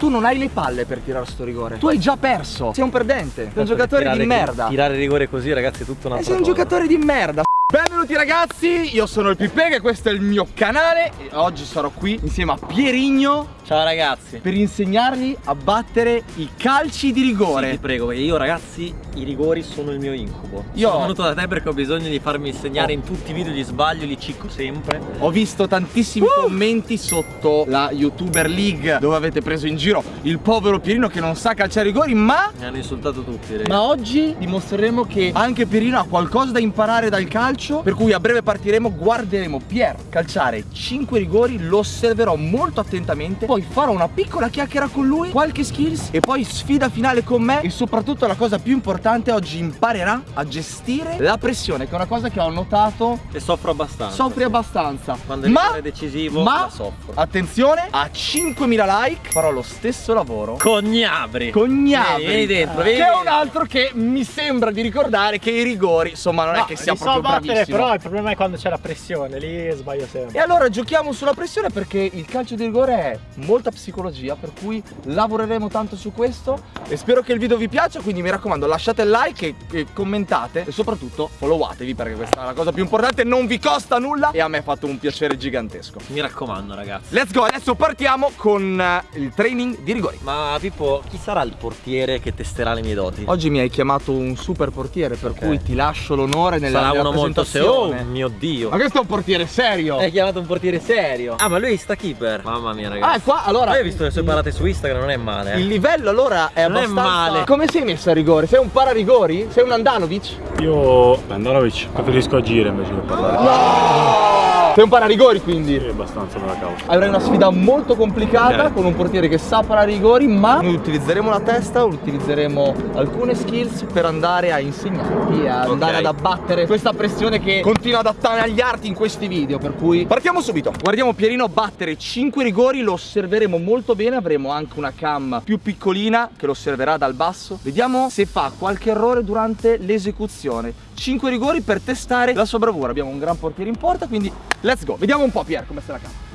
Tu non hai le palle per tirare sto rigore. Tu hai già perso. Sei un perdente. Sei un giocatore di merda. Tirare rigore così, ragazzi, è tutto una E sei un giocatore di merda. Benvenuti ragazzi, io sono il Pipega e questo è il mio canale e oggi sarò qui insieme a Pierigno Ciao ragazzi per insegnargli a battere i calci di rigore sì, ti prego, perché io ragazzi i rigori sono il mio incubo Io Sono venuto da te perché ho bisogno di farmi insegnare oh. in tutti i video di sbaglio, li cicco sempre Ho visto tantissimi uh. commenti sotto la YouTuber League dove avete preso in giro il povero Pierino che non sa calciare i rigori ma... Mi hanno insultato tutti ragazzi. Ma oggi dimostreremo che anche Pierino ha qualcosa da imparare dal calcio Per cui a breve partiremo, guarderemo Pier calciare 5 rigori, lo osserverò molto attentamente Poi farò una piccola chiacchiera con lui, qualche skills e poi sfida finale con me. E soprattutto la cosa più importante oggi imparerà a gestire la pressione Che è una cosa che ho notato E soffro abbastanza Soffri sì. abbastanza. Quando ma, è decisivo ma, la soffro. Attenzione, a 5.000 like farò lo stesso lavoro Cognabri Cognabri. Vieni dentro, vieni. Che è un altro che mi sembra di ricordare che i rigori Insomma non no, è che sia proprio so battere, Però il problema è quando c'è la pressione, lì sbaglio sempre. E allora giochiamo sulla pressione perché il calcio di rigore è molta psicologia Per cui lavoreremo tanto su questo E spero che il video vi piaccia Quindi mi raccomando lasciate il like e, e commentate E soprattutto followatevi perché questa è la cosa più importante Non vi costa nulla e a me ha fatto un piacere gigantesco. Mi raccomando ragazzi. Let's go, adesso partiamo con uh, il training di rigori. Ma Pippo, chi sarà il portiere che testerà le mie doti? Oggi mi hai chiamato un super portiere Per okay. cui ti lascio l'onore nella Sarà uno molto serio Oh mio dio. Ma questo è un portiere serio. Hai chiamato un portiere serio. Ah ma lui sta keeper. Mamma mia ragazzi. Ah qua allora Hai visto le sue parate su Instagram? Non è male eh. Il livello allora è non abbastanza è male. Come sei messo a rigore? Sei un pararigori? Sei un Andanovic? Io Andanovic preferisco agire invece che parlare. No sei un pararigori quindi? Sì, abbastanza per la causa. Avrai una sfida molto complicata okay. con un portiere che sa pararigori, ma noi utilizzeremo la testa, utilizzeremo alcune skills per andare a insegnarti, a okay. andare ad abbattere questa pressione che continua ad attanagliarti in questi video. Per cui partiamo subito. Guardiamo Pierino battere 5 rigori, lo osserveremo molto bene, avremo anche una cam più piccolina che lo osserverà dal basso. Vediamo se fa qualche errore durante l'esecuzione. 5 rigori per testare la sua bravura. Abbiamo un gran portiere in porta, quindi let's go. Vediamo un po' Pier come se la cava.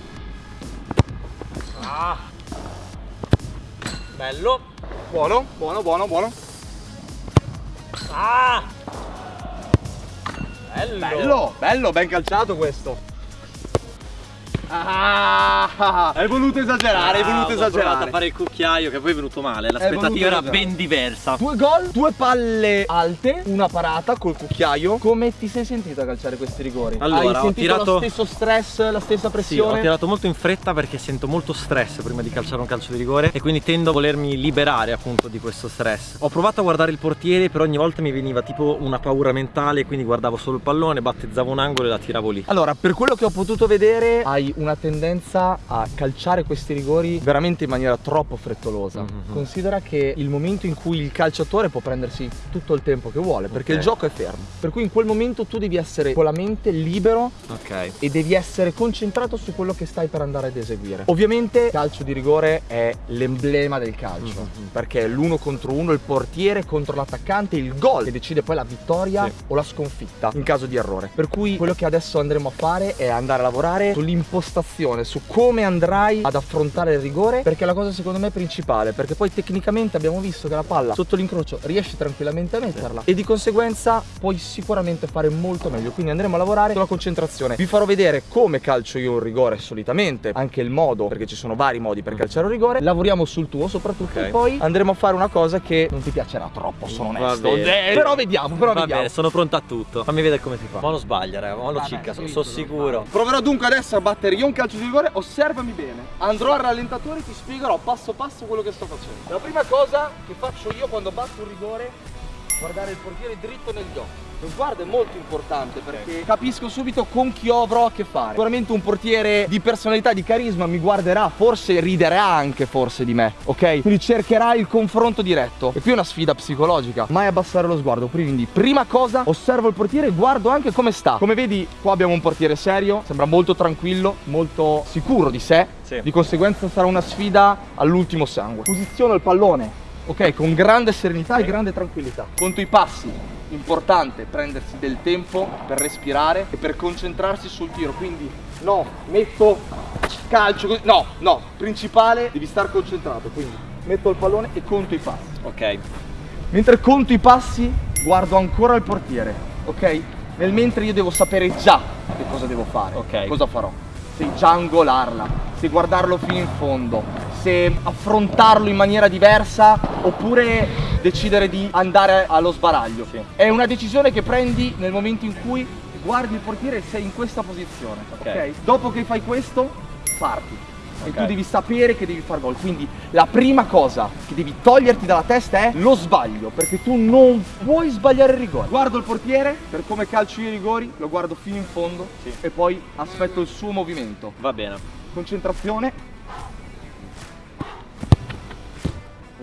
Ah. Bello. Buono, buono, buono, buono. Ah. Bello. Bello, bello, ben calciato questo. Ah, hai voluto esagerare, hai voluto esagerare. a fare il cucchiaio che poi è venuto male. L'aspettativa era ben diversa. Due gol, due palle alte, una parata col cucchiaio. Come ti sei sentito a calciare questi rigori? Allora, hai ho tirato lo stesso stress, la stessa pressione? Sì, ho tirato molto in fretta perché sento molto stress prima di calciare un calcio di rigore e quindi tendo a volermi liberare appunto di questo stress. Ho provato a guardare il portiere, però ogni volta mi veniva tipo una paura mentale, quindi guardavo solo il pallone, battezzavo un angolo e la tiravo lì. Allora, per quello che ho potuto vedere, hai una tendenza a calciare questi rigori veramente in maniera troppo frettolosa. Mm -hmm. Considera che il momento in cui il calciatore può prendersi tutto il tempo che vuole, perché okay. il gioco è fermo. Per cui in quel momento tu devi essere con la mente libero okay. e devi essere concentrato su quello che stai per andare ad eseguire. Ovviamente il calcio di rigore è l'emblema del calcio, mm -hmm. perché è l'uno contro uno, il portiere contro l'attaccante, il gol che decide poi la vittoria sì. o la sconfitta in caso di errore. Per cui quello che adesso andremo a fare è andare a lavorare sull'impostazione, su come andrai ad affrontare il rigore perché è la cosa secondo me principale perché poi tecnicamente abbiamo visto che la palla sotto l'incrocio riesci tranquillamente a metterla e di conseguenza puoi sicuramente fare molto meglio. Quindi andremo a lavorare sulla concentrazione. Vi farò vedere come calcio io un rigore solitamente anche il modo perché ci sono vari modi per calciare un rigore. Lavoriamo sul tuo soprattutto okay. e poi andremo a fare una cosa che non ti piacerà troppo sono onesto. però vediamo però Va vediamo. bene, sono pronto a tutto. Fammi vedere come si fa. Ma lo sbaglia raga ma lo cicca sono so sicuro. proverò dunque adesso a battere io un calcio di rigore osservami bene. Andrò al rallentatore e ti spiegherò passo passo quello che sto facendo. La prima cosa che faccio io quando batto un rigore guardare il portiere dritto negli occhi. Lo sguardo è molto importante perché capisco subito con chi avrò a che fare. Sicuramente un portiere di personalità, di carisma mi guarderà Forse riderà anche forse di me, ok? Quindi cercherà il confronto diretto. E qui è una sfida psicologica. Mai abbassare lo sguardo. Quindi prima cosa osservo il portiere e guardo anche come sta. Come vedi qua abbiamo un portiere serio Sembra molto tranquillo, molto sicuro di sé. Sì. Di conseguenza sarà una sfida all'ultimo sangue. Posiziono il pallone Ok, con grande serenità e grande tranquillità Conto i passi importante prendersi del tempo per respirare e per concentrarsi sul tiro quindi No, metto calcio così. No, no, principale, devi stare concentrato, quindi metto il pallone e conto i passi. Ok. Mentre conto i passi, guardo ancora il portiere, ok? Nel mentre io devo sapere già che cosa devo fare, Ok. cosa farò. Se già angolarla, se guardarlo fino in fondo, se affrontarlo in maniera diversa oppure decidere di andare allo sbaraglio. Sì. È una decisione che prendi nel momento in cui guardi il portiere e sei in questa posizione, Ok. ok? Dopo che fai questo, parti. E Ok. tu devi sapere che devi far gol. Quindi la prima cosa che devi toglierti dalla testa è lo sbaglio. Perché tu non puoi sbagliare il rigore. Guardo il portiere, per come calcio io i rigori, lo guardo fino in fondo Sì. e poi aspetto il suo movimento. Va bene. Concentrazione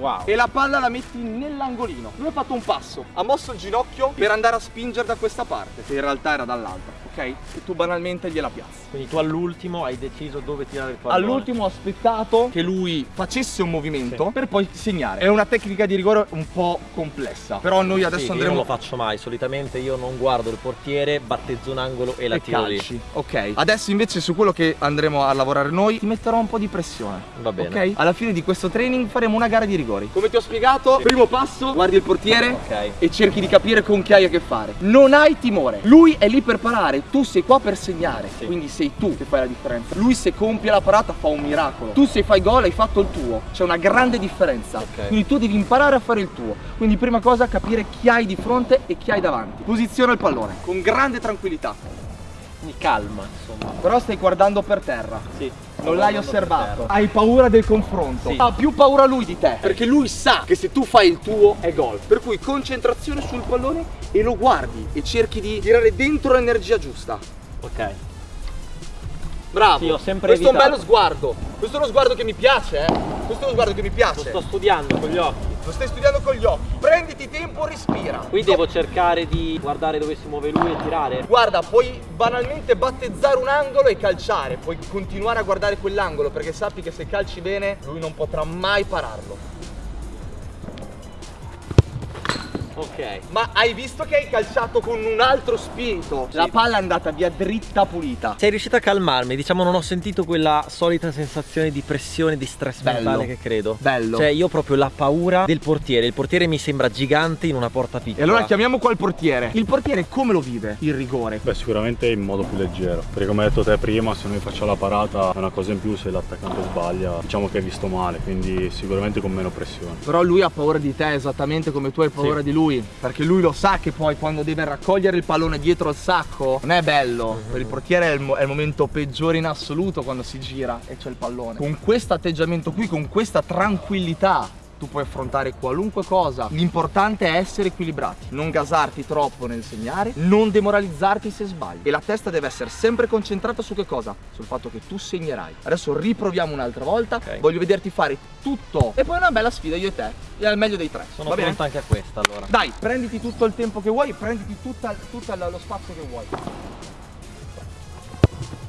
Wow. e la palla la metti nell'angolino. Lui ha fatto un passo, ha mosso il ginocchio per andare a spingere da questa parte, che in realtà era dall'altra, ok? E tu banalmente gliela piazzi. Quindi tu all'ultimo hai deciso dove tirare il pallone. All'ultimo ho aspettato che lui facesse un movimento per poi segnare. È una tecnica di rigore un po' complessa, però noi adesso Sì, andremo Io non lo faccio mai, solitamente io non guardo il portiere, battezzo un angolo e la e tiro lì. calci. Ok. Adesso invece su quello che andremo a lavorare noi ti metterò un po' di pressione. Va bene. Ok? Alla fine di questo training faremo una gara di rigori. Come ti ho spiegato, primo passo, guardi il portiere Ok. e cerchi di capire con chi hai a che fare. Non hai timore. Lui è lì per parare, tu sei qua per segnare. Sì. Quindi sei tu che fai la differenza. Lui se compie la parata fa un miracolo. Tu se fai gol hai fatto il tuo. C'è una grande differenza. Ok. Quindi tu devi imparare a fare il tuo. Quindi prima cosa capire chi hai di fronte e chi hai davanti. Posiziona il pallone con grande tranquillità. Mi calma, insomma. Però stai guardando per terra. Sì. Non l'hai osservato. Hai paura del confronto. Sì. Ha più paura lui di te. Perché lui sa che se tu fai il tuo è gol. Per cui concentrazione sul pallone e lo guardi e cerchi di tirare dentro l'energia giusta. Ok. Bravo. Sì, ho sempre Questo è un evitato. bello sguardo. Questo è uno sguardo che mi piace, eh. Questo è uno sguardo che mi Lo piace. sto studiando con gli occhi. Lo stai studiando con gli occhi. Prenditi tempo, respira. Qui devo cercare di guardare dove si muove lui e tirare. Guarda, puoi banalmente battezzare un angolo e calciare, puoi continuare a guardare quell'angolo perché sappi che se calci bene lui non potrà mai pararlo. Ok. Ma hai visto che hai calciato con un altro spirito? La palla è andata via dritta pulita. Sei riuscito a calmarmi, diciamo non ho sentito quella solita sensazione di pressione, di stress Bello. mentale che credo. Bello. Cioè io ho proprio la paura del portiere, il portiere mi sembra gigante in una porta piccola. E allora chiamiamo qua il portiere. Il portiere come lo vive? Il rigore. Beh, sicuramente in modo più leggero. Perché come hai detto te prima, se noi facciamo la parata è una cosa in più, se l'attaccante sbaglia, diciamo che è visto male, quindi sicuramente con meno pressione. Però lui ha paura di te esattamente come tu hai paura Sì. di lui. Perché lui lo sa che poi quando deve raccogliere il pallone dietro al sacco non è bello. Per il portiere è il, mo- è il momento peggiore in assoluto quando si gira e c'è il pallone. Con questo atteggiamento qui, con questa tranquillità. Tu puoi affrontare qualunque cosa. L'importante è essere equilibrati, non gasarti troppo nel segnare, non demoralizzarti se sbagli. E la testa deve essere sempre concentrata su che cosa? Sul fatto che tu segnerai. Adesso riproviamo un'altra volta. Ok. Voglio vederti fare tutto. E poi una bella sfida io e te. E al meglio dei tre. Sono pronto anche a questa allora. Dai, prenditi tutto il tempo che vuoi, prenditi tutta- tutto lo spazio che vuoi.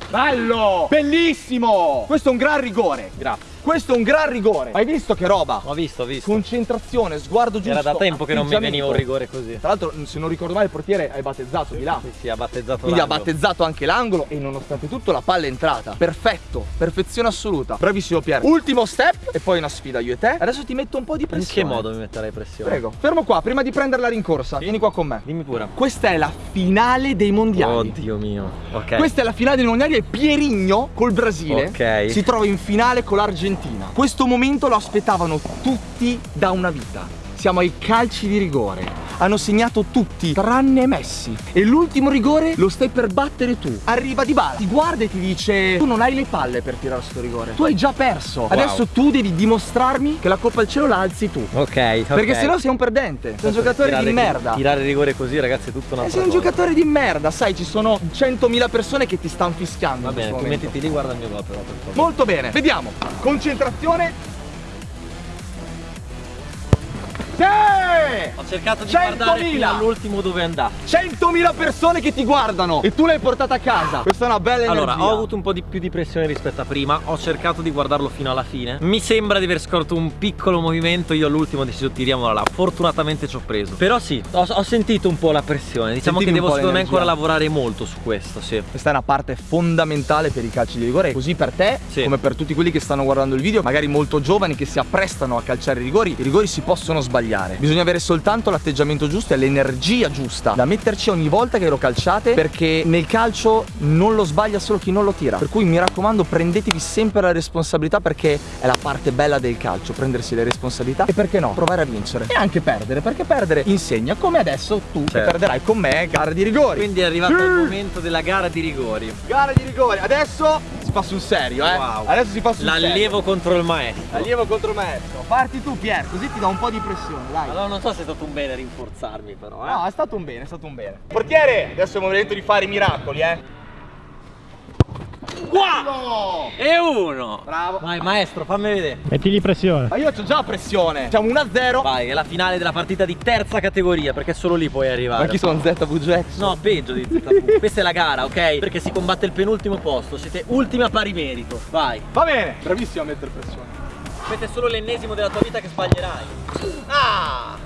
Bello! Bellissimo! Questo è un gran rigore. Grazie. Questo è un gran rigore. Hai visto che roba? Ho visto, ho visto. Concentrazione, sguardo giusto. Era da tempo che non mi veniva un rigore così. Tra l'altro, se non ricordo male, il portiere hai battezzato di là. Sì, sì, ha battezzato Quindi ha battezzato anche l'angolo e nonostante tutto la palla è entrata. Perfetto, perfezione assoluta. Bravissimo Pier. Ultimo step e poi una sfida io e te. Adesso ti metto un po' di In pressione. che modo mi metterai pressione? Prego. Fermo qua, prima di prendere la rincorsa. Vieni qua con me. Dimmi pure. Questa è la finale dei mondiali. Oddio mio. Ok. Questa è la finale dei mondiali e Pierigno col Brasile Ok. si trova in finale con l'Argentina. Questo momento lo aspettavano tutti da una vita. Siamo ai calci di rigore. Hanno segnato tutti, tranne Messi. E l'ultimo rigore lo stai per battere tu. Arriva Di Bala, ti guarda e ti dice: Tu non hai le palle per tirare sto rigore. Tu hai già perso. Adesso tu devi dimostrarmi che la Coppa al Cielo la alzi tu. Ok. Perché sennò sei un perdente. Sei un giocatore di merda. Tirare rigore così, ragazzi, è tutto una Eh, sei un giocatore di merda, sai, ci sono 100.000 persone che ti stanno fischiando. Va bene, questo tu mettiti lì, guarda il mio gol però, per favore. Molto bene, vediamo. Concentrazione. Sì! Ho cercato di 100.000. guardare fino all'ultimo dove è andato. 100.000 persone che ti guardano e tu l'hai portata a casa. Questa è una bella energia. Allora, ho avuto un po' di più di pressione rispetto a prima. Ho cercato di guardarlo fino alla fine. Mi sembra di aver scorto un piccolo movimento. Io all'ultimo ho deciso tiriamola là. Fortunatamente ci ho preso. Però sì, ho, ho sentito un po' la pressione. Diciamo Sentivi che devo secondo me ancora lavorare molto su questo, sì. Questa è una parte fondamentale per i calci di rigore, così per te Sì. come per tutti quelli che stanno guardando il video, magari molto giovani che si apprestano a calciare i rigori. I rigori si possono sbagliare. Bisogna avere soltanto l'atteggiamento giusto e l'energia giusta da metterci ogni volta che lo calciate perché nel calcio non lo sbaglia solo chi non lo tira. Per cui mi raccomando, prendetevi sempre la responsabilità perché è la parte bella del calcio, prendersi le responsabilità e perché no, provare a vincere e anche perdere, perché perdere insegna come adesso tu che Certo. perderai con me gara di rigori. Quindi è arrivato Sì. il momento della gara di rigori. Gara di rigore, adesso si fa sul serio, eh. Wow. Adesso si fa sul serio. L'allievo contro il maestro. Allievo contro il maestro. Parti tu, Pier, così ti do un po' di pressione, dai. Allora non so se è stato un bene rinforzarmi però, eh. No, è stato un bene, è stato un bene. Portiere, adesso è il momento di fare i miracoli, eh. Wow! E uno! Bravo. Vai maestro, fammi vedere. Mettigli pressione. Ma io ho già pressione. Siamo 1-0. Vai, è la finale della partita di terza categoria, perché solo lì puoi arrivare. Ma chi sono ZVGX? No, peggio di ZV. Questa è la gara, ok? Perché si combatte il penultimo posto. Siete ultimi a pari merito. Vai. Va bene. Bravissimo a mettere pressione. Questo è solo l'ennesimo della tua vita che sbaglierai. Ah!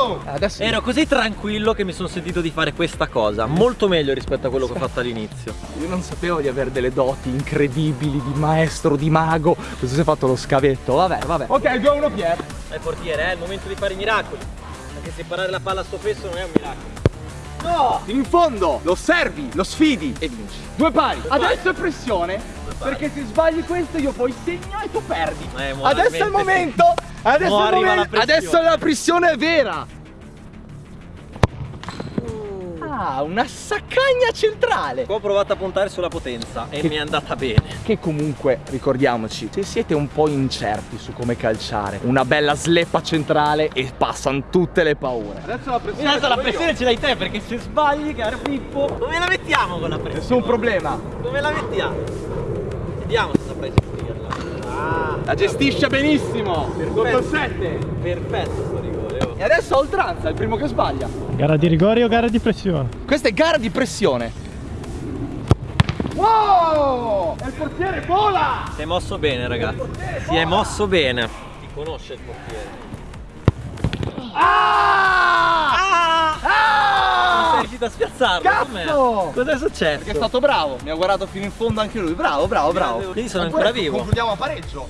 Oh! Adesso Ero così tranquillo che mi sono sentito di fare questa cosa. Molto meglio rispetto a quello che ho fatto all'inizio. io non sapevo di avere delle doti incredibili di maestro, di mago. Questo si è fatto lo scavetto. Vabbè, vabbè. Ok, 2-1 Pier. Dai portiere, è il momento di fare i miracoli. Anche se parare la palla a sto peso non è un miracolo. No! In fondo lo osservi, lo sfidi e vinci. Due pari. pari. Adesso è pressione. pari. Perché se sbagli questo io poi segno e tu perdi. Eh, Adesso è il momento. Adesso Mo è il momento. Adesso la pressione è vera. Ah, una saccagna centrale. Qua ho provato a puntare sulla potenza e mi è andata bene. Che comunque, ricordiamoci, se siete un po' incerti su come calciare, una bella sleppa centrale e passano tutte le paure. Adesso la pressione. Adesso la pressione ce l'hai te perché se sbagli, caro Pippo, dove la mettiamo con la pressione? Nessun problema. Dove la mettiamo? Vediamo se saprai gestirla. Ah, La gestisce benissimo. Perfetto. 7. perfetto sto rigore. E adesso a oltranza, è il primo che sbaglia. Gara di rigori o gara di pressione? Questa è gara di pressione. Wow! E il portiere vola! Si è mosso bene, ragazzi. Si è mosso bene. Ti conosce il portiere. Ah! Ah! Non Ah! sei riuscito a spiazzarlo? Cazzo! Cos'è successo? Perché è stato bravo, mi ha guardato fino in fondo anche lui. Bravo, bravo, bravo. Quindi sono Ancora ancora vivo. Concludiamo a pareggio.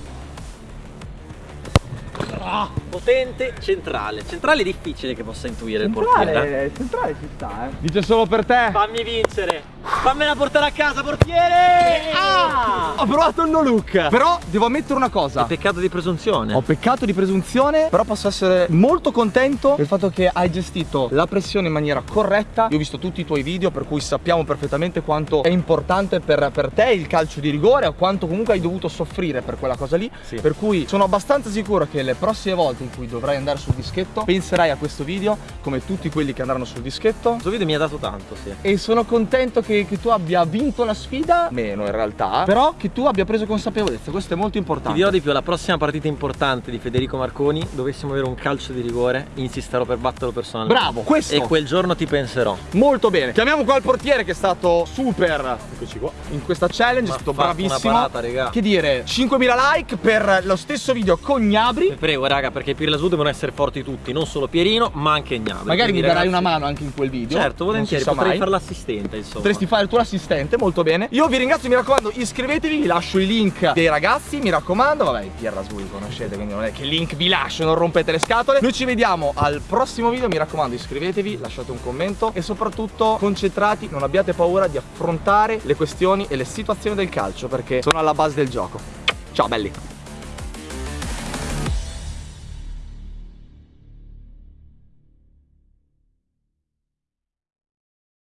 Potente, centrale. Centrale è difficile che possa intuire il portiere. Centrale, centrale ci sta, eh. Dice solo per te. Fammi vincere. Fammela portare a casa, portiere. Ah! Ho provato il no look. Però devo ammettere una cosa. Peccato di presunzione. Ho peccato di presunzione, però posso essere molto contento del fatto che hai gestito la pressione in maniera corretta. Io ho visto tutti i tuoi video, per cui sappiamo perfettamente quanto è importante per, per te il calcio di rigore o quanto comunque hai dovuto soffrire per quella cosa lì. Sì. Per cui sono abbastanza sicuro che le prossime volte in cui dovrai andare sul dischetto, penserai a questo video come tutti quelli che andranno sul dischetto. Questo video mi ha dato tanto, sì. E sono contento che, che tu abbia vinto la sfida, meno in realtà, però che tu abbia preso consapevolezza, questo è molto Ti importante. dirò di più, la prossima partita importante di Federico Marconi, dovessimo avere un calcio di rigore, insisterò per batterlo personalmente. Bravo, questo. E quel giorno ti penserò. Molto bene. Chiamiamo qua il portiere che è stato super Eccoci qua. in questa challenge, è stato bravissimo. parata. Che dire, 5.000 like per lo stesso video con Gnabri. Prego, raga, perché per la SU devono essere forti tutti, non solo Pierino, ma anche Gnabry. Magari mi darai ragazzi, una mano anche in quel video. Certo, volentieri, potrei mai. fare l'assistente, insomma. Potresti fare il tuo assistente, molto bene. Io vi ringrazio, mi raccomando, iscrivetevi, vi lascio i link dei ragazzi, mi raccomando. Vabbè, Pierra Sui conoscete, quindi non è che link vi lascio, non rompete le scatole. Noi ci vediamo al prossimo video, mi raccomando, iscrivetevi, lasciate un commento e soprattutto concentrati, non abbiate paura di affrontare le questioni e le situazioni del calcio perché sono alla base del gioco. Ciao belli!